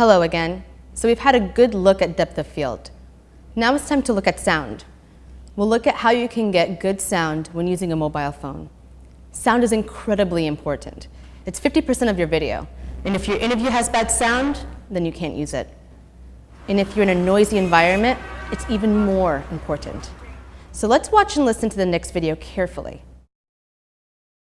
Hello again. So we've had a good look at depth of field. Now it's time to look at sound. We'll look at how you can get good sound when using a mobile phone. Sound is incredibly important. It's 50% of your video. And if your interview has bad sound, then you can't use it. And if you're in a noisy environment, it's even more important. So let's watch and listen to the next video carefully.